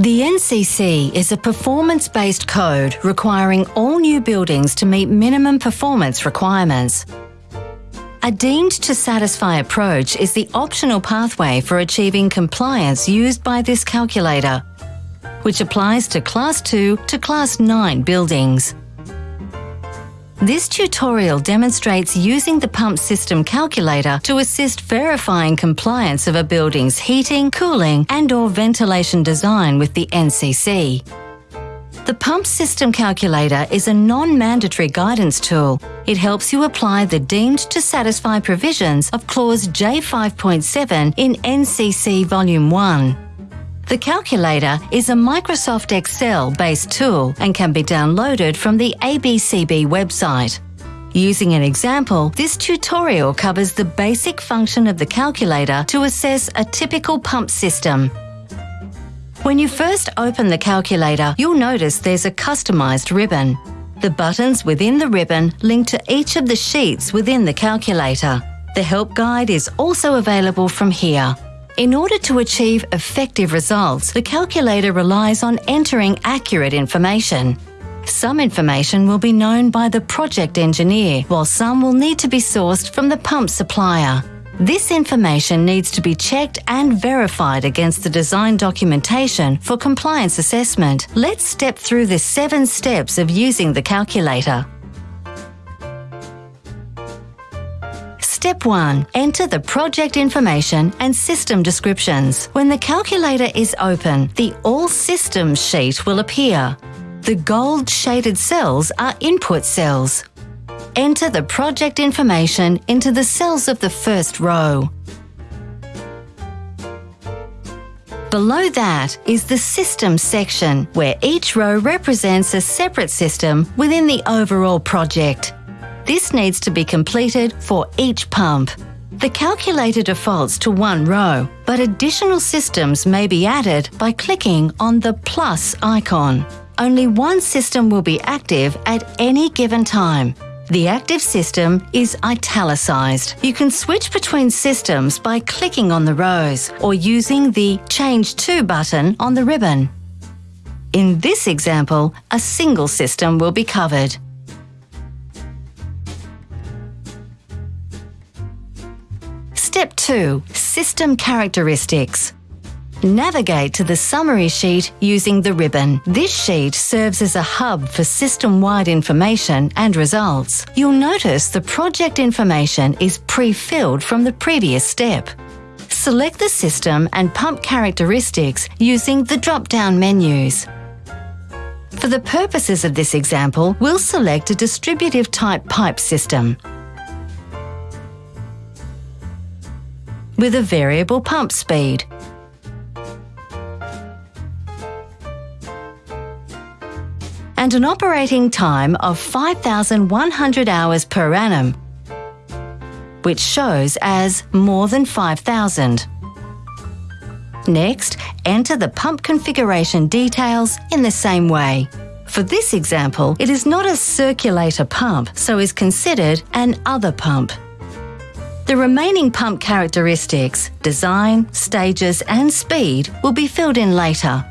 The NCC is a performance-based code requiring all new buildings to meet minimum performance requirements. A deemed to satisfy approach is the optional pathway for achieving compliance used by this calculator, which applies to Class 2 to Class 9 buildings. This tutorial demonstrates using the pump system calculator to assist verifying compliance of a building's heating, cooling and or ventilation design with the NCC. The pump system calculator is a non-mandatory guidance tool. It helps you apply the deemed to satisfy provisions of clause J5.7 in NCC Volume 1. The calculator is a Microsoft Excel-based tool and can be downloaded from the ABCB website. Using an example, this tutorial covers the basic function of the calculator to assess a typical pump system. When you first open the calculator, you'll notice there's a customized ribbon. The buttons within the ribbon link to each of the sheets within the calculator. The help guide is also available from here. In order to achieve effective results, the calculator relies on entering accurate information. Some information will be known by the project engineer, while some will need to be sourced from the pump supplier. This information needs to be checked and verified against the design documentation for compliance assessment. Let's step through the seven steps of using the calculator. Step 1. Enter the project information and system descriptions. When the calculator is open, the All Systems sheet will appear. The gold shaded cells are input cells. Enter the project information into the cells of the first row. Below that is the System section, where each row represents a separate system within the overall project. This needs to be completed for each pump. The calculator defaults to one row, but additional systems may be added by clicking on the plus icon. Only one system will be active at any given time. The active system is italicized. You can switch between systems by clicking on the rows or using the Change To button on the ribbon. In this example, a single system will be covered. Step 2. System Characteristics. Navigate to the summary sheet using the ribbon. This sheet serves as a hub for system-wide information and results. You'll notice the project information is pre-filled from the previous step. Select the system and pump characteristics using the drop-down menus. For the purposes of this example, we'll select a distributive type pipe system. With a variable pump speed. and an operating time of 5,100 hours per annum, which shows as more than 5,000. Next, enter the pump configuration details in the same way. For this example, it is not a circulator pump, so is considered an other pump. The remaining pump characteristics, design, stages and speed will be filled in later.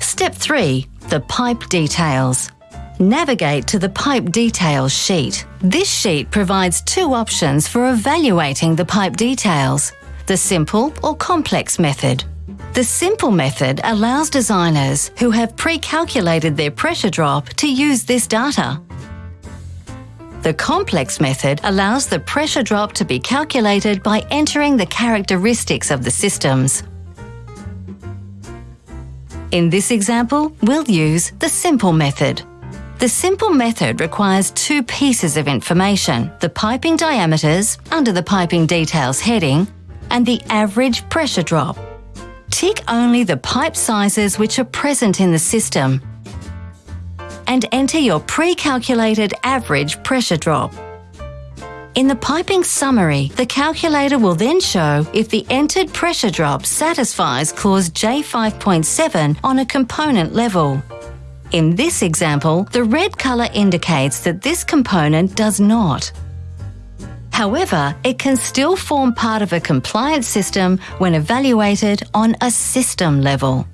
Step 3. The pipe details. Navigate to the pipe details sheet. This sheet provides two options for evaluating the pipe details, the simple or complex method. The simple method allows designers who have pre-calculated their pressure drop to use this data. The complex method allows the pressure drop to be calculated by entering the characteristics of the systems. In this example, we'll use the simple method. The simple method requires two pieces of information, the piping diameters under the piping details heading and the average pressure drop. Tick only the pipe sizes which are present in the system and enter your pre-calculated average pressure drop. In the piping summary, the calculator will then show if the entered pressure drop satisfies clause J5.7 on a component level. In this example, the red colour indicates that this component does not. However, it can still form part of a compliance system when evaluated on a system level.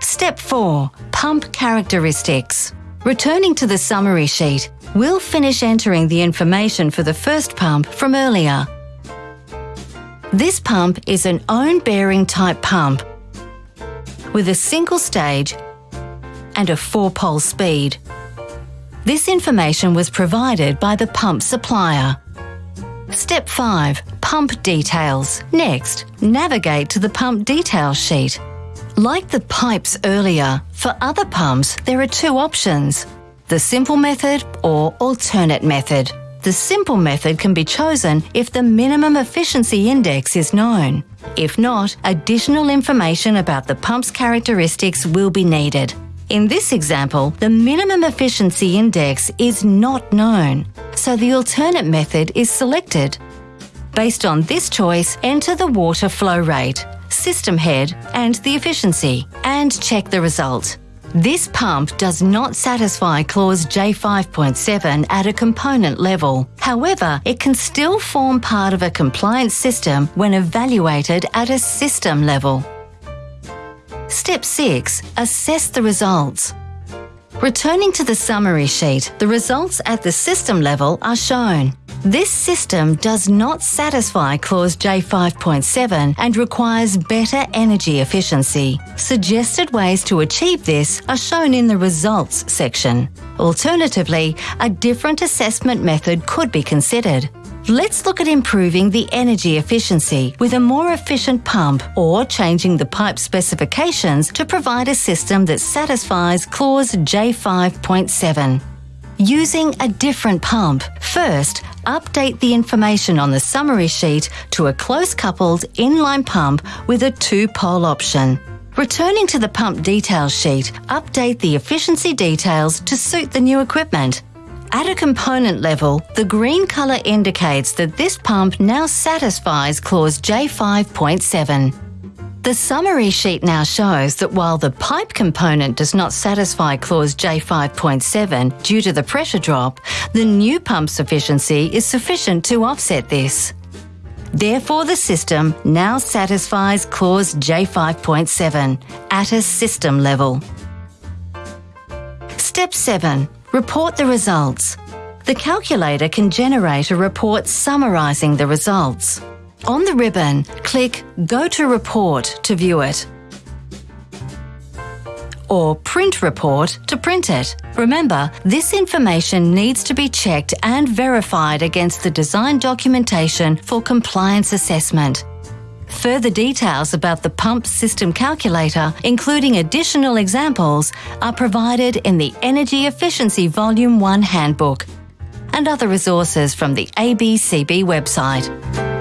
Step 4. Pump Characteristics. Returning to the summary sheet, we'll finish entering the information for the first pump from earlier. This pump is an own bearing type pump with a single stage and a four-pole speed. This information was provided by the pump supplier. Step 5. Pump details. Next, navigate to the pump details sheet. Like the pipes earlier, for other pumps there are two options, the simple method or alternate method. The simple method can be chosen if the minimum efficiency index is known. If not, additional information about the pump's characteristics will be needed. In this example, the minimum efficiency index is not known, so the alternate method is selected. Based on this choice, enter the water flow rate, system head and the efficiency, and check the result. This pump does not satisfy clause J5.7 at a component level. However, it can still form part of a compliance system when evaluated at a system level. Step 6. Assess the results. Returning to the summary sheet, the results at the system level are shown. This system does not satisfy clause J5.7 and requires better energy efficiency. Suggested ways to achieve this are shown in the results section. Alternatively, a different assessment method could be considered. Let's look at improving the energy efficiency with a more efficient pump or changing the pipe specifications to provide a system that satisfies clause J5.7. Using a different pump. First, update the information on the summary sheet to a close-coupled inline pump with a two-pole option. Returning to the pump details sheet, update the efficiency details to suit the new equipment. At a component level, the green colour indicates that this pump now satisfies clause J5.7. The summary sheet now shows that while the pipe component does not satisfy clause J5.7 due to the pressure drop, the new pump's efficiency is sufficient to offset this. Therefore, the system now satisfies clause J5.7 at a system level. Step 7. Report the results. The calculator can generate a report summarising the results. On the ribbon, click Go to Report to view it or Print Report to print it. Remember, this information needs to be checked and verified against the design documentation for compliance assessment. Further details about the pump system calculator, including additional examples, are provided in the Energy Efficiency Volume 1 Handbook and other resources from the ABCB website.